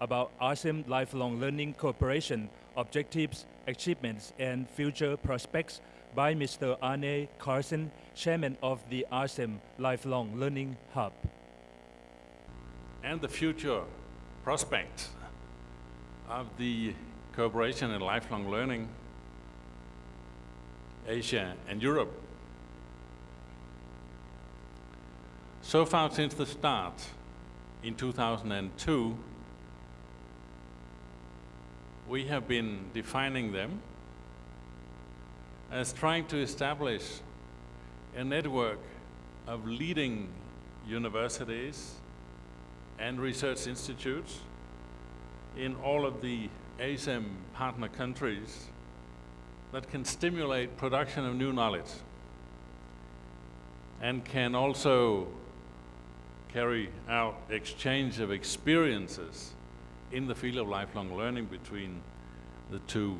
about ASEM Lifelong Learning Cooperation objectives, achievements, and future prospects by Mr. Arne Carlsen, Chairman of the ASEM Lifelong Learning Hub. And the future prospects of the cooperation in lifelong learning, Asia and Europe. So far since the start in 2002, we have been defining them as trying to establish a network of leading universities and research institutes in all of the ASEM partner countries that can stimulate production of new knowledge and can also carry out exchange of experiences in the field of lifelong learning between the two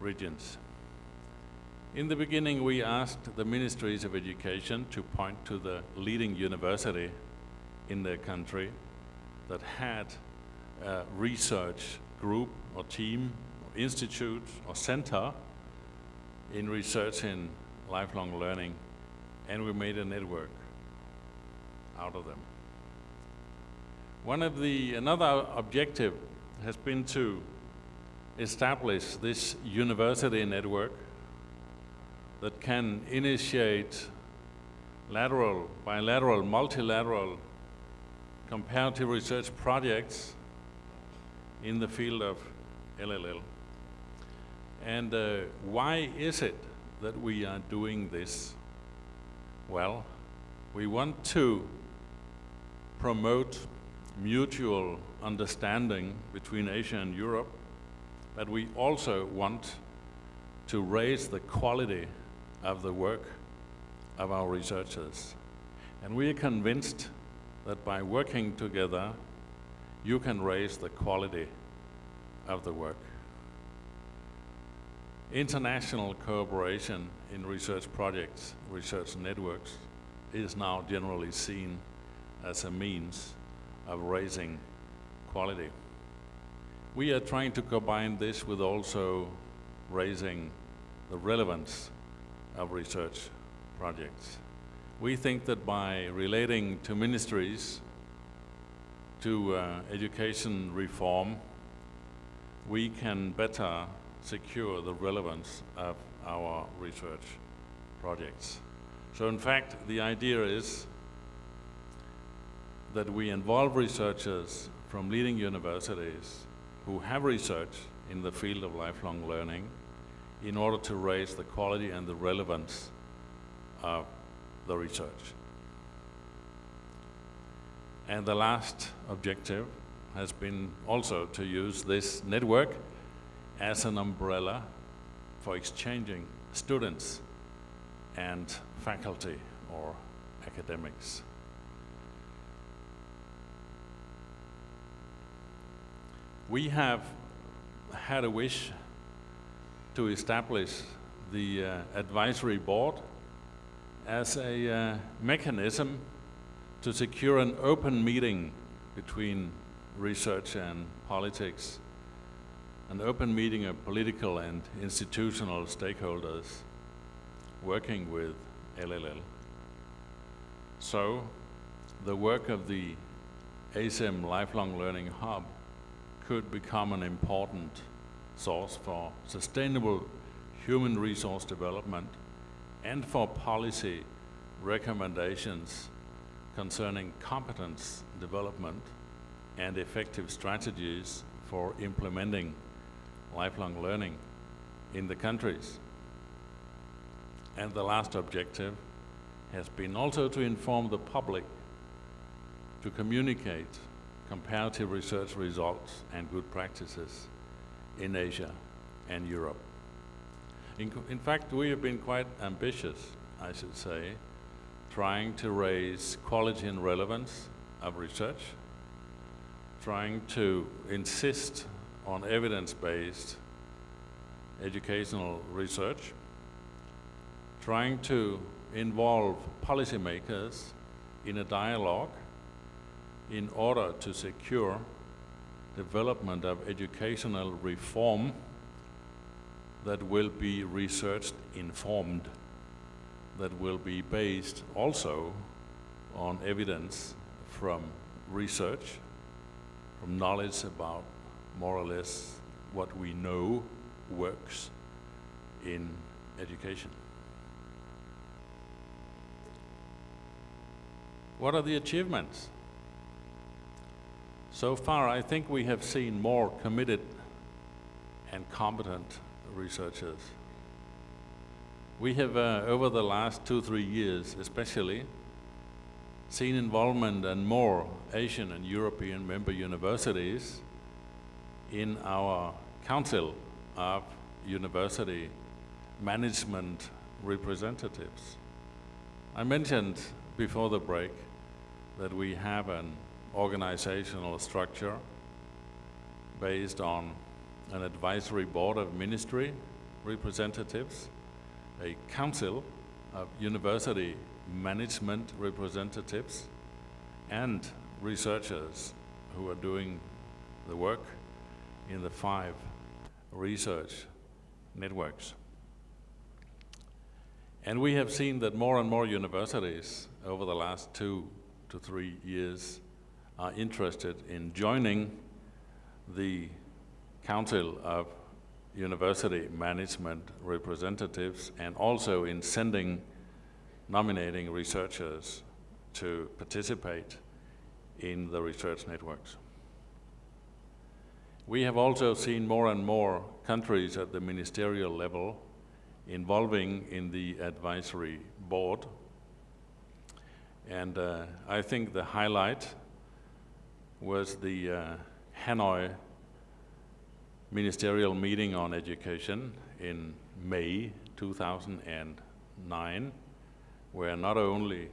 regions. In the beginning, we asked the ministries of education to point to the leading university in their country that had a research group or team or institute or center in research in lifelong learning and we made a network out of them. One of the, another objective has been to establish this university network that can initiate lateral, bilateral, multilateral comparative research projects in the field of LLL. And uh, why is it that we are doing this? Well, we want to promote mutual understanding between Asia and Europe, but we also want to raise the quality of the work of our researchers. And we are convinced that by working together, you can raise the quality of the work. International cooperation in research projects, research networks, is now generally seen as a means of raising quality. We are trying to combine this with also raising the relevance of research projects. We think that by relating to ministries, to uh, education reform, we can better secure the relevance of our research projects. So in fact, the idea is that we involve researchers from leading universities who have research in the field of lifelong learning in order to raise the quality and the relevance of the research. And the last objective has been also to use this network as an umbrella for exchanging students and faculty or academics. We have had a wish to establish the uh, advisory board as a uh, mechanism to secure an open meeting between research and politics, an open meeting of political and institutional stakeholders working with LLL. So, the work of the ASEM Lifelong Learning Hub could become an important source for sustainable human resource development and for policy recommendations concerning competence development and effective strategies for implementing lifelong learning in the countries. And the last objective has been also to inform the public to communicate comparative research results and good practices in Asia and Europe. In, in, fact, we have been quite ambitious, I should say, trying to raise quality and relevance of research, trying to insist on evidence-based educational research, trying to involve policymakers in a dialogue in order to secure development of educational reform that will be research informed, that will be based also on evidence from research, from knowledge about more or less what we know works in education. What are the achievements? So far, I think we have seen more committed and competent researchers. We have, uh, over the last two, three years especially, seen involvement and more Asian and European member universities in our Council of University Management Representatives. I mentioned before the break that we have an organizational structure based on an advisory board of ministry representatives, a council of university management representatives, and researchers who are doing the work in the five research networks. And we have seen that more and more universities over the last two to three years are interested in joining the Council of University Management Representatives and also in sending, nominating researchers to participate in the research networks. We have also seen more and more countries at the ministerial level involving in the advisory board. And uh, I think the highlight was the uh, Hanoi ministerial meeting on education in May 2009, where not only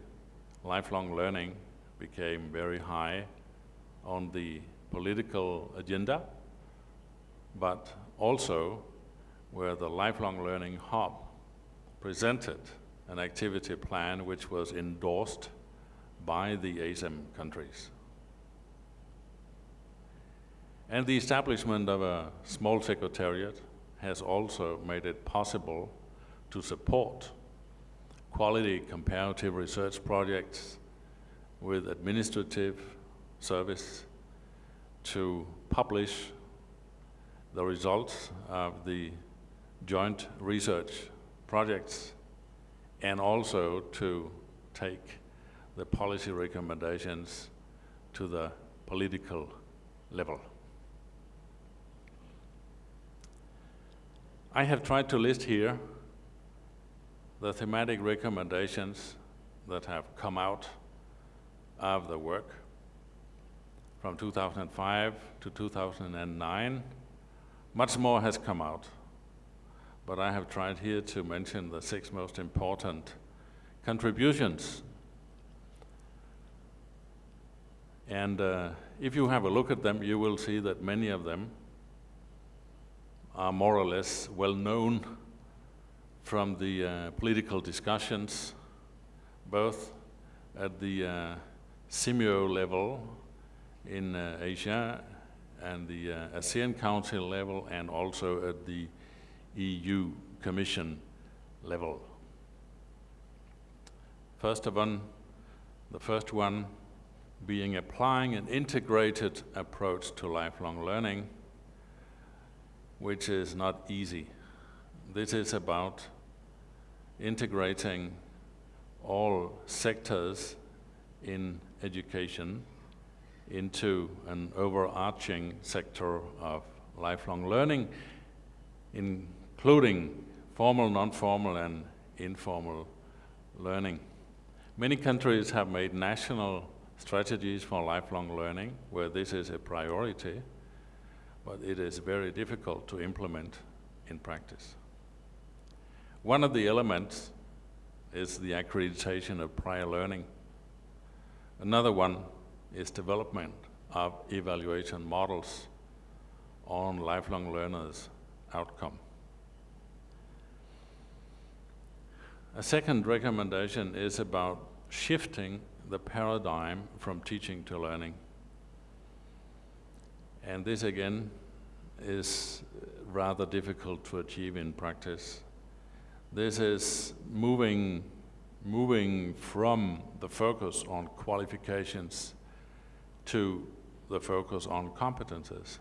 lifelong learning became very high on the political agenda, but also where the Lifelong Learning Hub presented an activity plan which was endorsed by the ASEM countries. And the establishment of a small secretariat has also made it possible to support quality comparative research projects with administrative service to publish the results of the joint research projects and also to take the policy recommendations to the political level. I have tried to list here the thematic recommendations that have come out of the work from 2005 to 2009 much more has come out, but I have tried here to mention the six most important contributions. And uh, if you have a look at them, you will see that many of them are more or less well known from the uh, political discussions, both at the uh, level in uh, Asia and the uh, ASEAN Council level and also at the EU Commission level. First of all, the first one being applying an integrated approach to lifelong learning, which is not easy. This is about integrating all sectors in education into an overarching sector of lifelong learning, including formal, non-formal, and informal learning. Many countries have made national strategies for lifelong learning where this is a priority, but it is very difficult to implement in practice. One of the elements is the accreditation of prior learning. Another one is development of evaluation models on lifelong learners' outcome. A second recommendation is about shifting the paradigm from teaching to learning. And this again is uh, rather difficult to achieve in practice. This is moving, moving from the focus on qualifications to the focus on competences.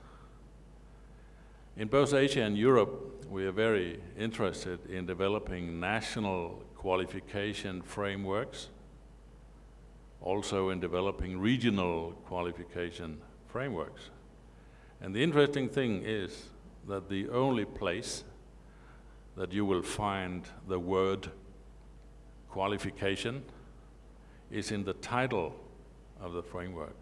In both Asia and Europe, we are very interested in developing national qualification frameworks, also in developing regional qualification frameworks. And the interesting thing is that the only place that you will find the word qualification is in the title of the framework.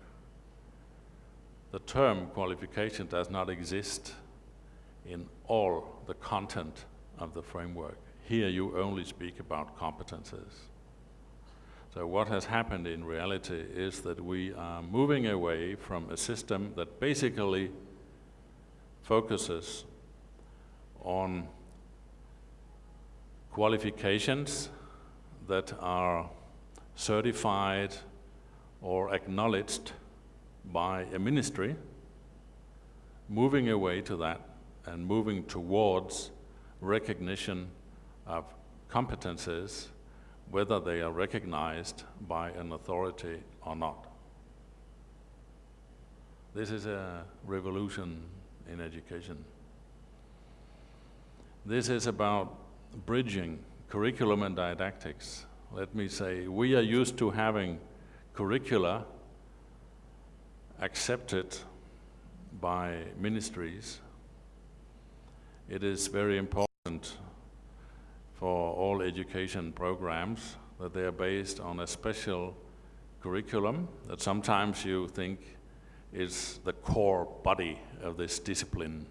The term qualification does not exist in all the content of the framework. Here you only speak about competences. So what has happened in reality is that we are moving away from a system that basically focuses on qualifications that are certified or acknowledged by a ministry, moving away to that and moving towards recognition of competences, whether they are recognized by an authority or not. This is a revolution in education. This is about bridging curriculum and didactics. Let me say, we are used to having curricula accepted by ministries. It is very important for all education programs that they are based on a special curriculum that sometimes you think is the core body of this discipline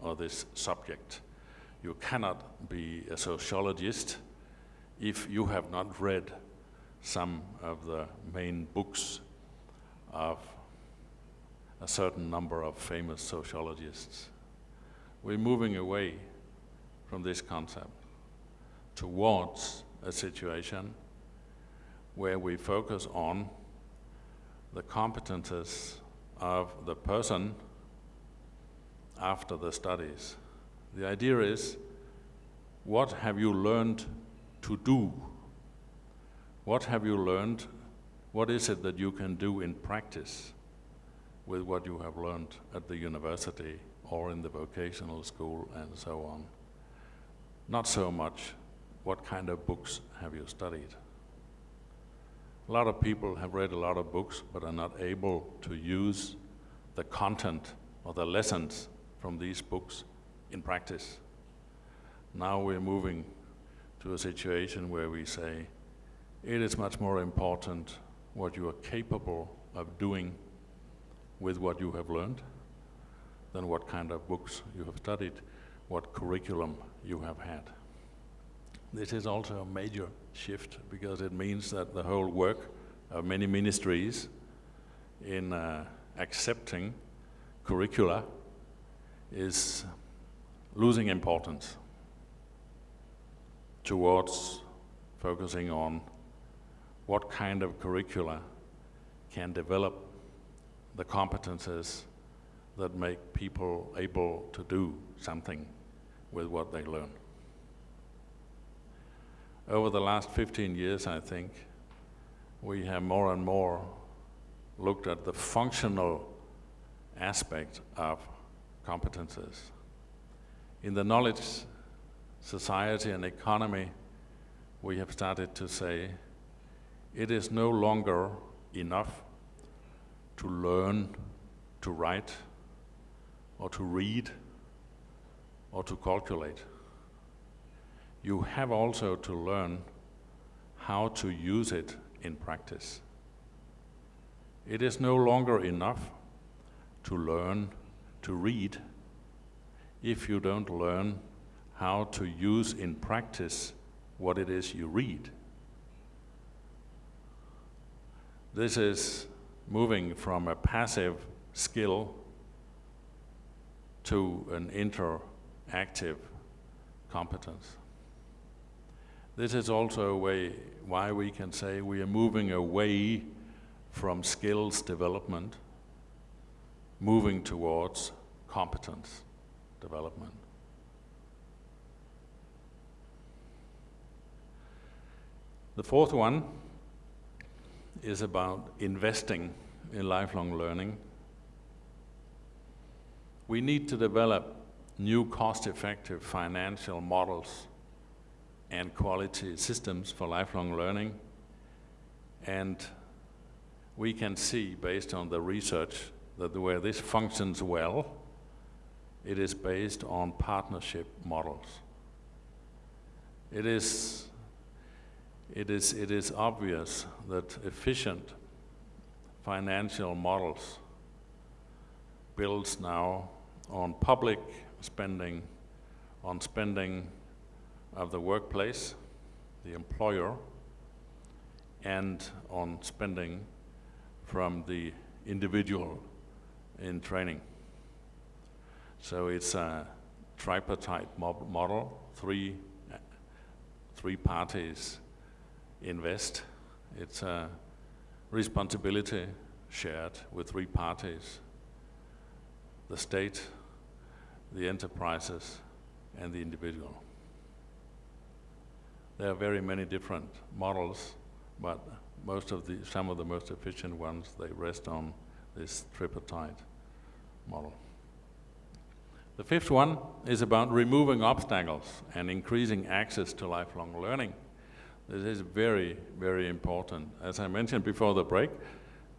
or this subject. You cannot be a sociologist if you have not read some of the main books of a certain number of famous sociologists. We're moving away from this concept towards a situation where we focus on the competences of the person after the studies. The idea is, what have you learned to do? What have you learned? What is it that you can do in practice with what you have learned at the university or in the vocational school and so on? Not so much what kind of books have you studied. A lot of people have read a lot of books but are not able to use the content or the lessons from these books in practice. Now we're moving to a situation where we say it is much more important what you are capable of doing with what you have learned than what kind of books you have studied, what curriculum you have had. This is also a major shift because it means that the whole work of many ministries in uh, accepting curricula is losing importance towards focusing on what kind of curricula can develop the competences that make people able to do something with what they learn. Over the last 15 years, I think, we have more and more looked at the functional aspect of competences. In the knowledge society and economy, we have started to say it is no longer enough to learn to write or to read or to calculate. You have also to learn how to use it in practice. It is no longer enough to learn to read if you don't learn how to use in practice what it is you read. This is moving from a passive skill to an interactive competence. This is also a way why we can say we are moving away from skills development moving towards competence development. The fourth one is about investing in lifelong learning. We need to develop new cost-effective financial models and quality systems for lifelong learning. And we can see, based on the research, that where this functions well, it is based on partnership models. It is, it is, it is obvious that efficient financial models builds now on public spending, on spending of the workplace, the employer, and on spending from the individual in training. So it's a tripartite model, three, three parties invest. It's a responsibility shared with three parties, the state, the enterprises, and the individual. There are very many different models, but most of the, some of the most efficient ones, they rest on this tripartite model. The fifth one is about removing obstacles and increasing access to lifelong learning. This is very, very important. As I mentioned before the break,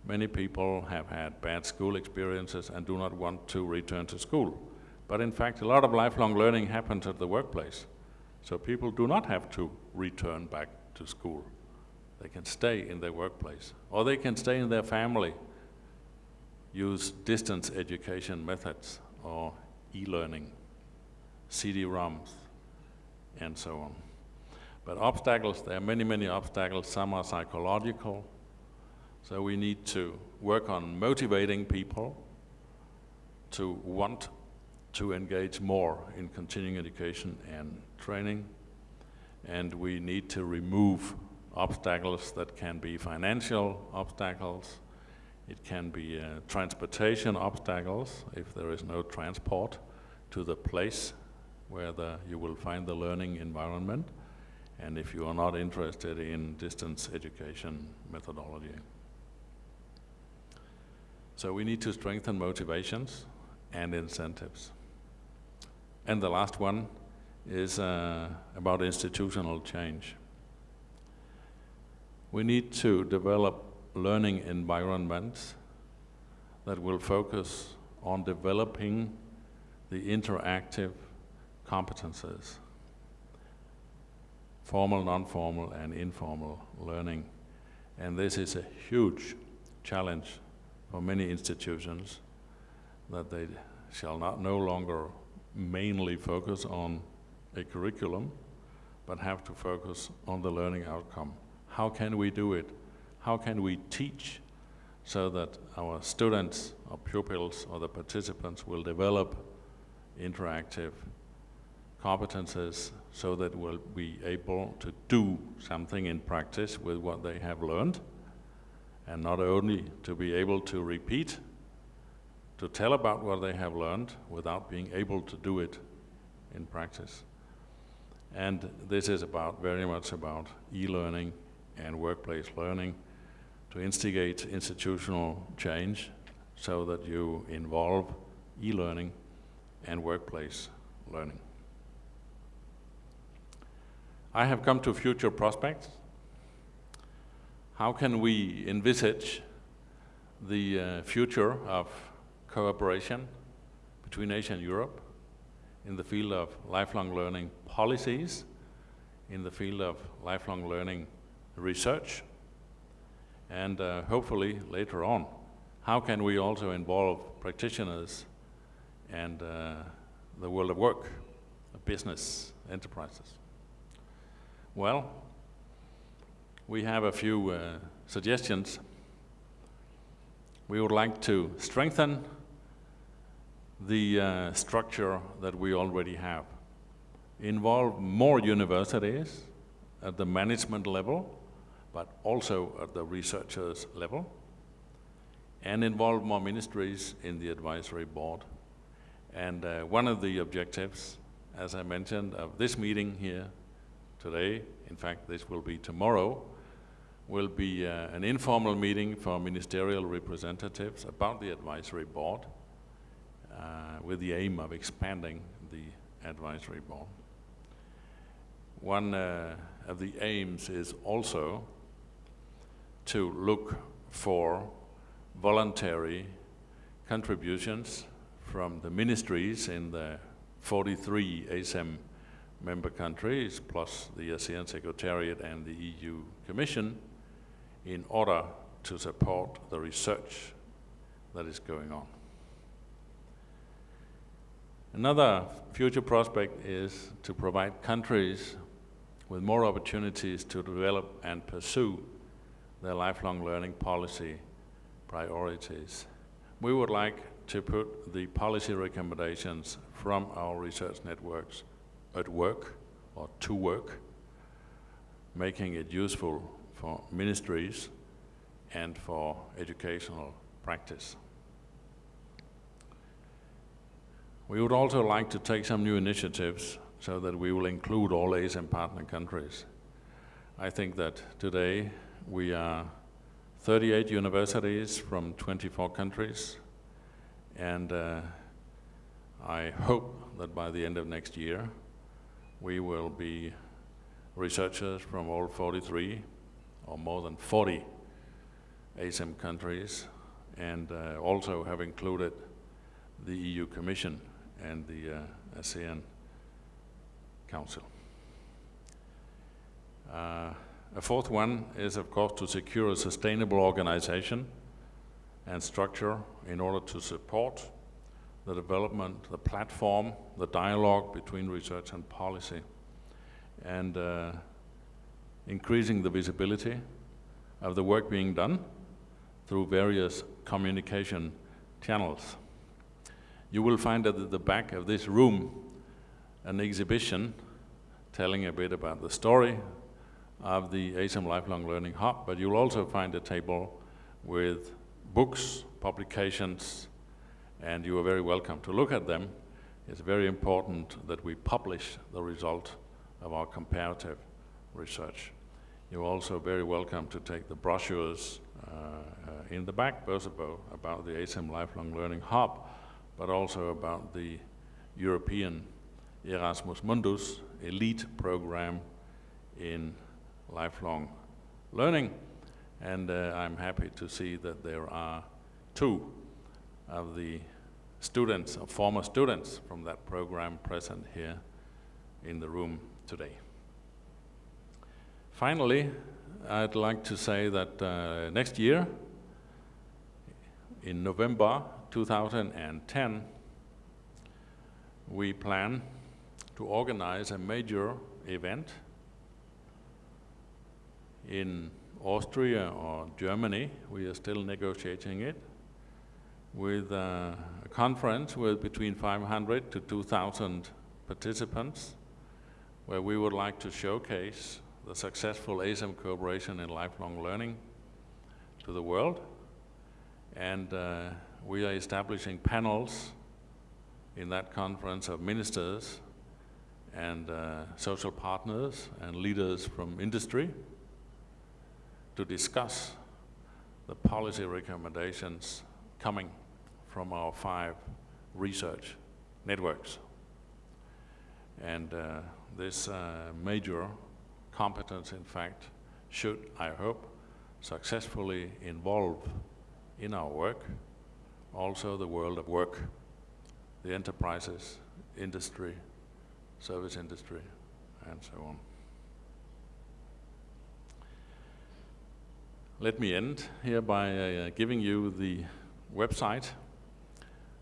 many people have had bad school experiences and do not want to return to school. But in fact, a lot of lifelong learning happens at the workplace. So people do not have to return back to school. They can stay in their workplace, or they can stay in their family, use distance education methods, or e-learning, CD-ROMs, and so on. But obstacles, there are many, many obstacles. Some are psychological. So we need to work on motivating people to want to engage more in continuing education and training. And we need to remove obstacles that can be financial obstacles, it can be uh, transportation obstacles if there is no transport to the place where the, you will find the learning environment, and if you are not interested in distance education methodology. So we need to strengthen motivations and incentives. And the last one is uh, about institutional change. We need to develop learning environments that will focus on developing the interactive competences, formal, non-formal, and informal learning. And this is a huge challenge for many institutions that they shall not no longer mainly focus on a curriculum, but have to focus on the learning outcome. How can we do it? How can we teach so that our students or pupils or the participants will develop interactive competences so that we'll be able to do something in practice with what they have learned and not only to be able to repeat, to tell about what they have learned without being able to do it in practice. And this is about very much about e-learning and workplace learning to instigate institutional change so that you involve e-learning and workplace learning. I have come to future prospects. How can we envisage the uh, future of cooperation between Asia and Europe in the field of lifelong learning policies, in the field of lifelong learning research, and uh, hopefully later on, how can we also involve practitioners and uh, the world of work, business, enterprises? Well, we have a few uh, suggestions. We would like to strengthen the uh, structure that we already have. Involve more universities at the management level but also at the researchers level. and involve more ministries in the advisory board. And uh, one of the objectives, as I mentioned, of this meeting here today, in fact this will be tomorrow, will be uh, an informal meeting for ministerial representatives about the advisory board uh, with the aim of expanding the advisory board. One uh, of the aims is also to look for voluntary contributions from the ministries in the 43 ASEM member countries, plus the ASEAN Secretariat and the EU Commission, in order to support the research that is going on. Another future prospect is to provide countries with more opportunities to develop and pursue their lifelong learning policy priorities. We would like to put the policy recommendations from our research networks at work or to work, making it useful for ministries and for educational practice. We would also like to take some new initiatives so that we will include all ASEM partner countries. I think that today we are 38 universities from 24 countries, and uh, I hope that by the end of next year, we will be researchers from all 43 or more than 40 ASEM countries, and uh, also have included the EU Commission and the uh, ASEAN Council. A fourth one is, of course, to secure a sustainable organization and structure in order to support the development, the platform, the dialogue between research and policy, and uh, increasing the visibility of the work being done through various communication channels. You will find at the back of this room an exhibition telling a bit about the story of the ASEM Lifelong Learning Hub, but you'll also find a table with books, publications, and you are very welcome to look at them. It's very important that we publish the result of our comparative research. You're also very welcome to take the brochures uh, uh, in the back, both about, about the ASEM Lifelong Learning Hub, but also about the European Erasmus Mundus elite program in lifelong learning. And uh, I'm happy to see that there are two of the students, or former students from that program present here in the room today. Finally, I'd like to say that uh, next year, in November 2010, we plan to organize a major event in Austria or Germany, we are still negotiating it, with uh, a conference with between 500 to 2,000 participants, where we would like to showcase the successful ASEM cooperation in lifelong learning to the world. And uh, we are establishing panels in that conference of ministers and uh, social partners and leaders from industry to discuss the policy recommendations coming from our five research networks. And uh, this uh, major competence, in fact, should, I hope, successfully involve in our work also the world of work, the enterprises, industry, service industry, and so on. Let me end here by uh, giving you the website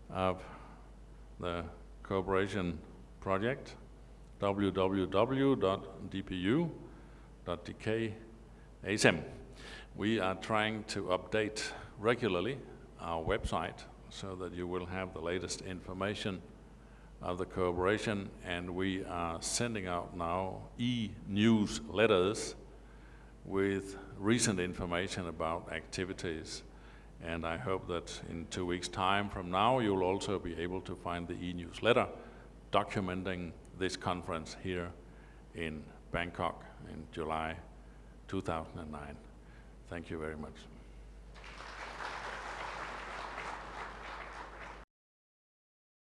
of the cooperation project, www.dpu.dk.asem. We are trying to update regularly our website so that you will have the latest information of the cooperation and we are sending out now e-newsletters with recent information about activities And I hope that in two weeks' time from now, you'll also be able to find the e-newsletter documenting this conference here in Bangkok in July 2009. Thank you very much.